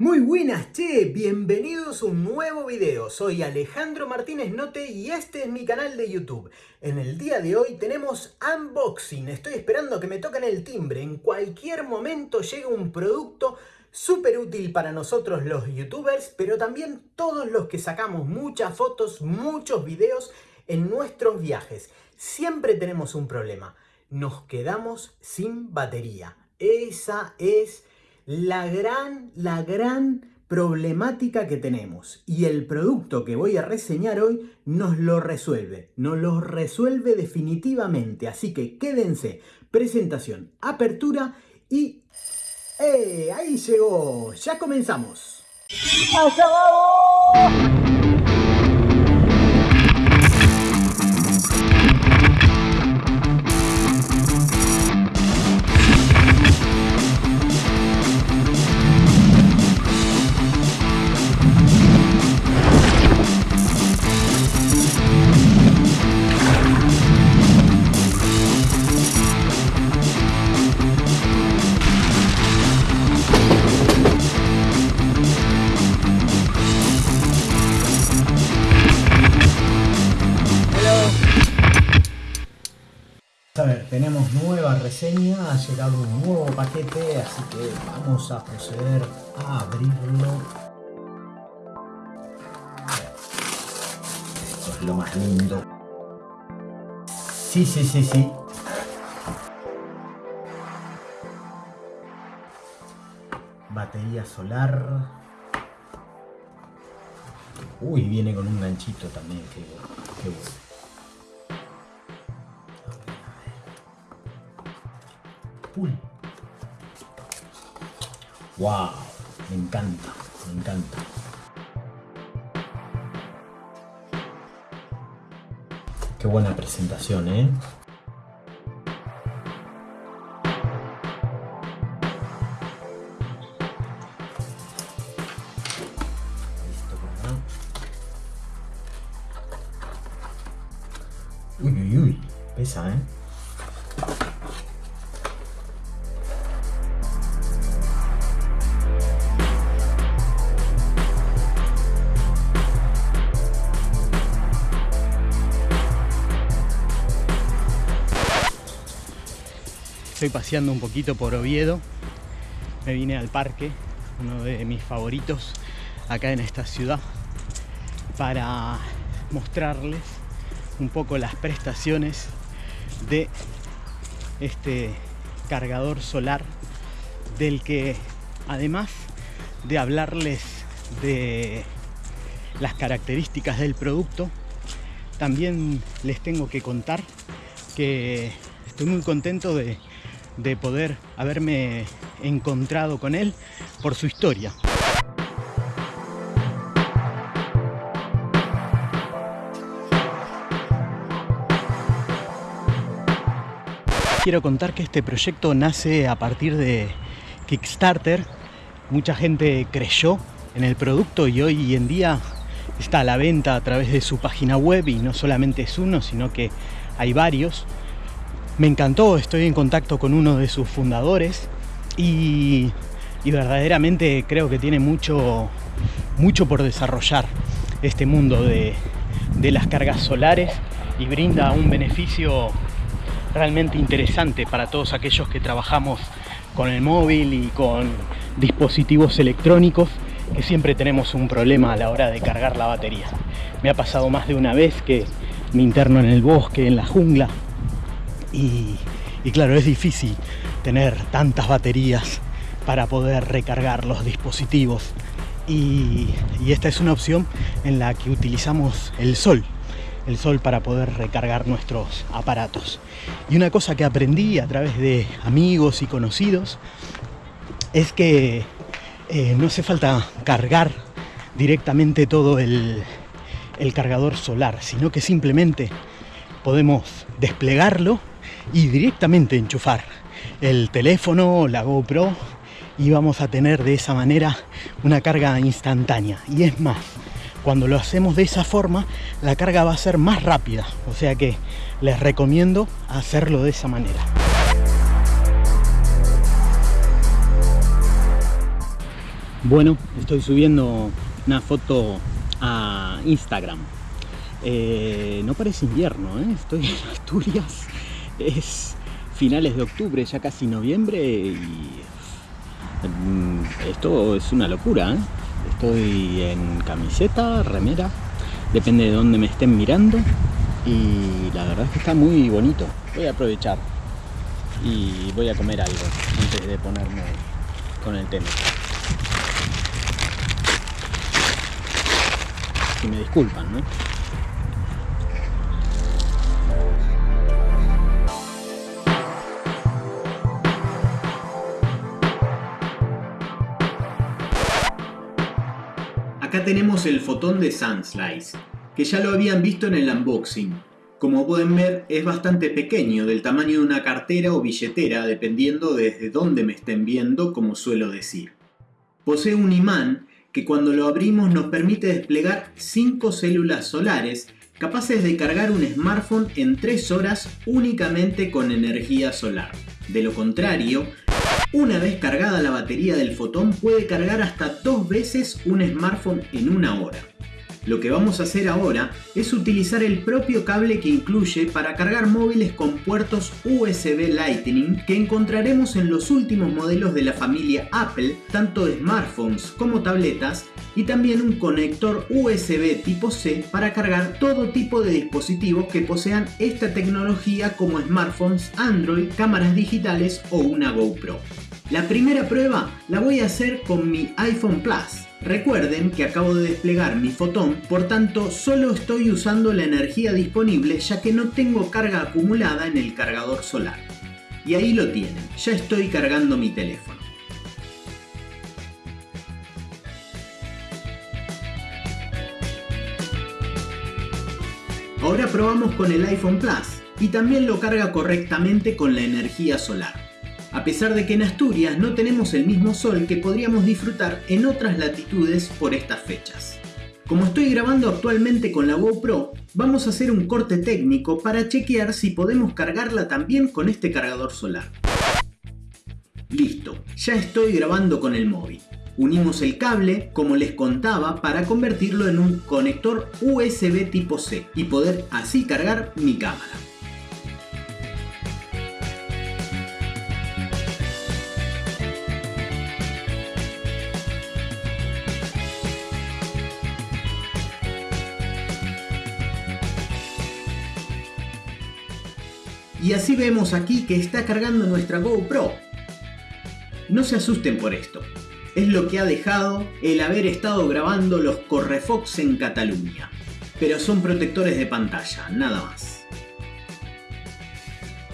Muy buenas, che, bienvenidos a un nuevo video. Soy Alejandro Martínez Note y este es mi canal de YouTube. En el día de hoy tenemos unboxing. Estoy esperando que me toquen el timbre. En cualquier momento llega un producto súper útil para nosotros los youtubers, pero también todos los que sacamos muchas fotos, muchos videos en nuestros viajes. Siempre tenemos un problema. Nos quedamos sin batería. Esa es la gran, la gran problemática que tenemos. Y el producto que voy a reseñar hoy nos lo resuelve. Nos lo resuelve definitivamente. Así que quédense. Presentación, apertura y... ¡Eh! Ahí llegó. Ya comenzamos. A ver, tenemos nueva reseña, ha llegado un nuevo paquete, así que vamos a proceder a abrirlo. Esto es lo más lindo. Sí, sí, sí, sí. Batería solar. Uy, viene con un ganchito también, qué, bueno. Wow, me encanta, me encanta. Qué buena presentación, ¿eh? Uy, uy, uy, pesa, ¿eh? Estoy paseando un poquito por Oviedo. Me vine al parque, uno de mis favoritos acá en esta ciudad, para mostrarles un poco las prestaciones de este cargador solar del que además de hablarles de las características del producto, también les tengo que contar que estoy muy contento de de poder haberme encontrado con él por su historia. Quiero contar que este proyecto nace a partir de Kickstarter. Mucha gente creyó en el producto y hoy en día está a la venta a través de su página web y no solamente es uno, sino que hay varios. Me encantó, estoy en contacto con uno de sus fundadores y, y verdaderamente creo que tiene mucho, mucho por desarrollar este mundo de, de las cargas solares y brinda un beneficio realmente interesante para todos aquellos que trabajamos con el móvil y con dispositivos electrónicos que siempre tenemos un problema a la hora de cargar la batería. Me ha pasado más de una vez que me interno en el bosque, en la jungla y, claro, es difícil tener tantas baterías para poder recargar los dispositivos. Y, esta es una opción en la que utilizamos el sol el sol para poder recargar nuestros aparatos. Y una cosa que aprendí a través de amigos y conocidos es que eh, no hace falta cargar directamente todo el cargador solar sino que simplemente podemos desplegarlo y directamente enchufar el teléfono la GoPro y vamos a tener de esa manera una carga instantánea y es más cuando lo hacemos de esa forma la carga va a ser más rápida o sea que les recomiendo hacerlo de esa manera Bueno, estoy subiendo una foto a Instagram. Eh, no parece invierno, ¿eh? estoy en Asturias, es finales de octubre, ya casi noviembre y mm, esto es una locura. ¿eh? Estoy en camiseta, remera, depende de dónde me estén mirando y la verdad es que está muy bonito. Voy a aprovechar y voy a comer algo antes de ponerme con el tema. Si me disculpan, ¿no? Acá tenemos el fotón de Sunslice, que ya lo habían visto en el unboxing. Como pueden ver es bastante pequeño, del tamaño de una cartera o billetera, dependiendo desde dónde me estén viendo, como suelo decir. Posee un imán que cuando lo abrimos nos permite desplegar 5 células solares capaces de cargar un smartphone en 3 horas únicamente con energía solar. De lo contrario, una vez cargada la batería del fotón puede cargar hasta dos veces un smartphone en una hora. Lo que vamos a hacer ahora es utilizar el propio cable que incluye para cargar móviles con puertos USB Lightning que encontraremos en los últimos modelos de la familia Apple, tanto de smartphones como tabletas, y también un conector USB tipo C para cargar todo tipo de dispositivos que posean esta tecnología como smartphones, Android, cámaras digitales o una GoPro. La primera prueba la voy a hacer con mi iPhone Plus. Recuerden que acabo de desplegar mi fotón, por tanto solo estoy usando la energía disponible ya que no tengo carga acumulada en el cargador solar. Y ahí lo tienen, ya estoy cargando mi teléfono. Ahora probamos con el iPhone Plus y también lo carga correctamente con la energía solar a pesar de que en Asturias no tenemos el mismo sol que podríamos disfrutar en otras latitudes por estas fechas. Como estoy grabando actualmente con la GoPro, vamos a hacer un corte técnico para chequear si podemos cargarla también con este cargador solar. Listo, ya estoy grabando con el móvil. Unimos el cable, como les contaba, para convertirlo en un conector USB tipo C y poder así cargar mi cámara. Y así vemos aquí que está cargando nuestra GoPro. No se asusten por esto. Es lo que ha dejado el haber estado grabando los Correfox en Cataluña. Pero son protectores de pantalla, nada más.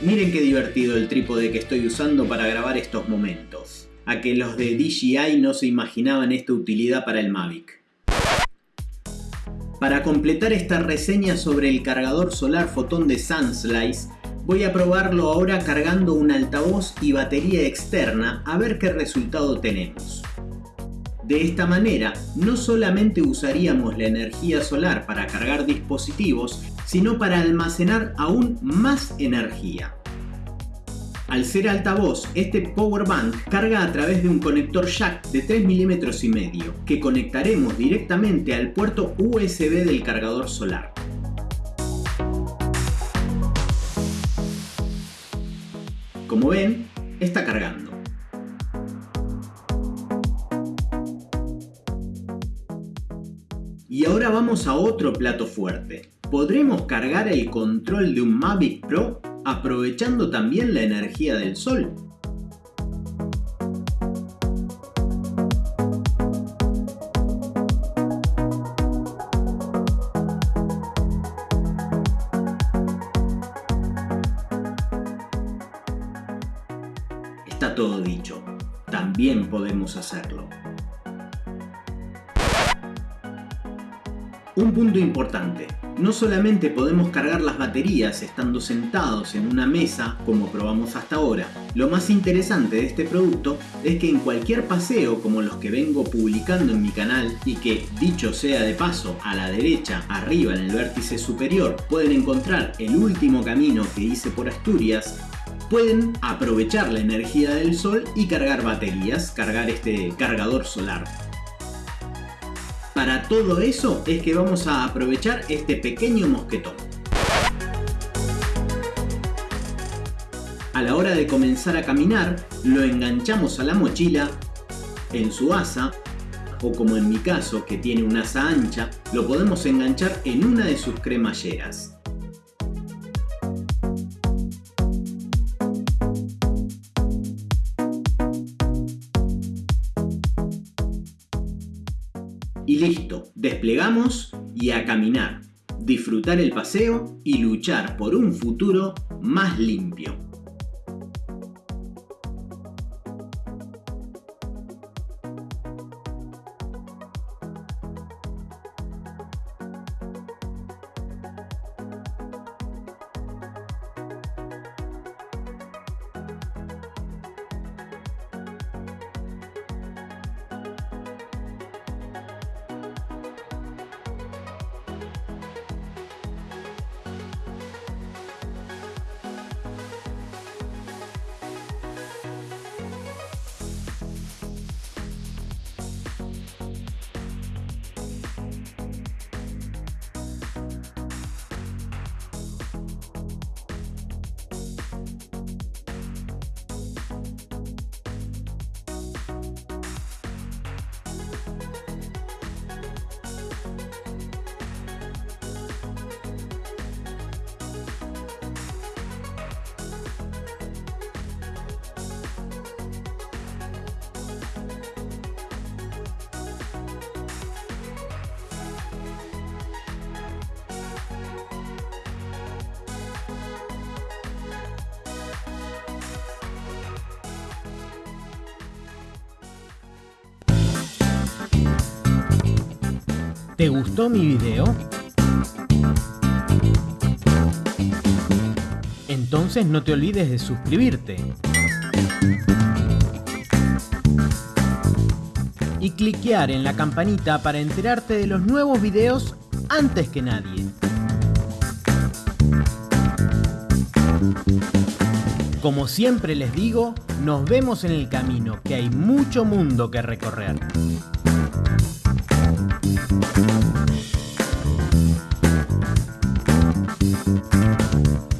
Miren qué divertido el trípode que estoy usando para grabar estos momentos. A que los de DJI no se imaginaban esta utilidad para el Mavic. Para completar esta reseña sobre el cargador solar fotón de Sunslice, Voy a probarlo ahora cargando un altavoz y batería externa a ver qué resultado tenemos. De esta manera, no solamente usaríamos la energía solar para cargar dispositivos, sino para almacenar aún más energía. Al ser altavoz, este power bank carga a través de un conector jack de 3 mm y medio, que conectaremos directamente al puerto USB del cargador solar. Como ven, está cargando. Y ahora vamos a otro plato fuerte. ¿Podremos cargar el control de un Mavic Pro aprovechando también la energía del sol? Hacerlo. Un punto importante, no solamente podemos cargar las baterías estando sentados en una mesa como probamos hasta ahora, lo más interesante de este producto es que en cualquier paseo como los que vengo publicando en mi canal y que dicho sea de paso a la derecha arriba en el vértice superior pueden encontrar el último camino que hice por Asturias pueden aprovechar la energía del sol y cargar baterías, cargar este cargador solar. Para todo eso es que vamos a aprovechar este pequeño mosquetón. A la hora de comenzar a caminar, lo enganchamos a la mochila, en su asa, o como en mi caso que tiene una asa ancha, lo podemos enganchar en una de sus cremalleras. Listo, desplegamos y a caminar, disfrutar el paseo y luchar por un futuro más limpio. ¿Te gustó mi video? Entonces no te olvides de suscribirte. Y cliquear en la campanita para enterarte de los nuevos videos antes que nadie. Como siempre les digo, nos vemos en el camino, que hay mucho mundo que recorrer. Música